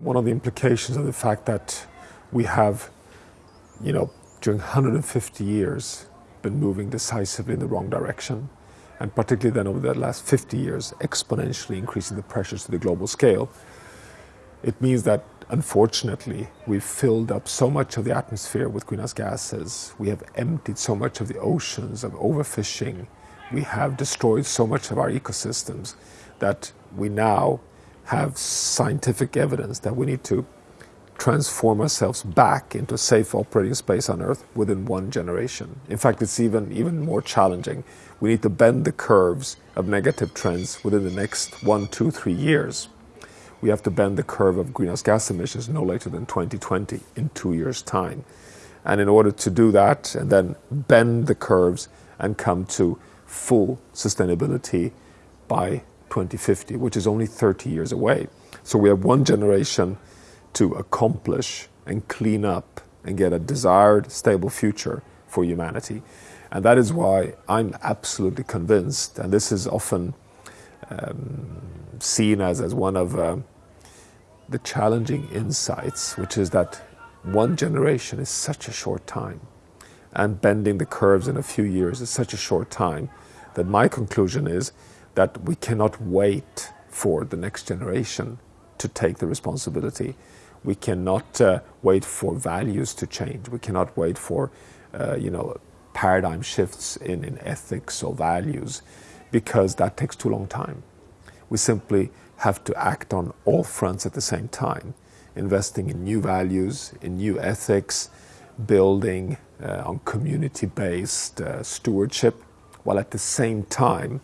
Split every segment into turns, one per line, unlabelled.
One of the implications of the fact that we have, you know, during 150 years been moving decisively in the wrong direction, and particularly then over the last 50 years, exponentially increasing the pressures to the global scale, it means that unfortunately we've filled up so much of the atmosphere with greenhouse gases, we have emptied so much of the oceans of overfishing, we have destroyed so much of our ecosystems that we now have scientific evidence that we need to transform ourselves back into a safe operating space on Earth within one generation. In fact, it's even, even more challenging. We need to bend the curves of negative trends within the next one, two, three years. We have to bend the curve of greenhouse gas emissions no later than 2020, in two years' time. And in order to do that, and then bend the curves and come to full sustainability by 2050, which is only 30 years away. So we have one generation to accomplish and clean up and get a desired stable future for humanity. And that is why I'm absolutely convinced, and this is often um, seen as, as one of uh, the challenging insights, which is that one generation is such a short time, and bending the curves in a few years is such a short time, that my conclusion is that we cannot wait for the next generation to take the responsibility. We cannot uh, wait for values to change. We cannot wait for, uh, you know, paradigm shifts in, in ethics or values because that takes too long time. We simply have to act on all fronts at the same time, investing in new values, in new ethics, building uh, on community-based uh, stewardship, while at the same time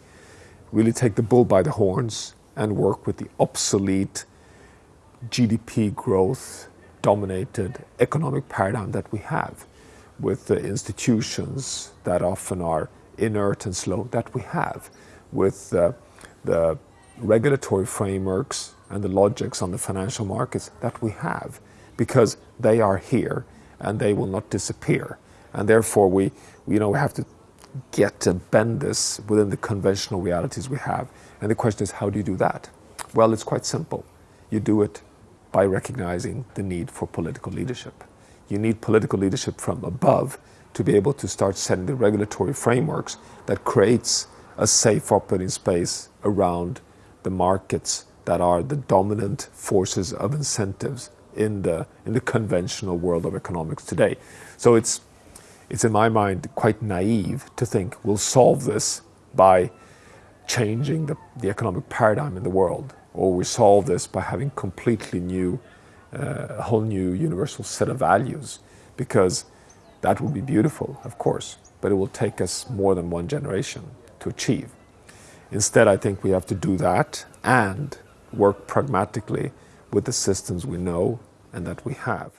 really take the bull by the horns and work with the obsolete GDP growth dominated economic paradigm that we have with the institutions that often are inert and slow that we have with the regulatory frameworks and the logics on the financial markets that we have because they are here and they will not disappear. And therefore we you know we have to get to bend this within the conventional realities we have. And the question is, how do you do that? Well, it's quite simple. You do it by recognizing the need for political leadership. You need political leadership from above to be able to start setting the regulatory frameworks that creates a safe operating space around the markets that are the dominant forces of incentives in the, in the conventional world of economics today. So it's it's in my mind quite naive to think we'll solve this by changing the, the economic paradigm in the world, or we solve this by having completely new, uh, a whole new universal set of values, because that would be beautiful, of course, but it will take us more than one generation to achieve. Instead, I think we have to do that and work pragmatically with the systems we know and that we have.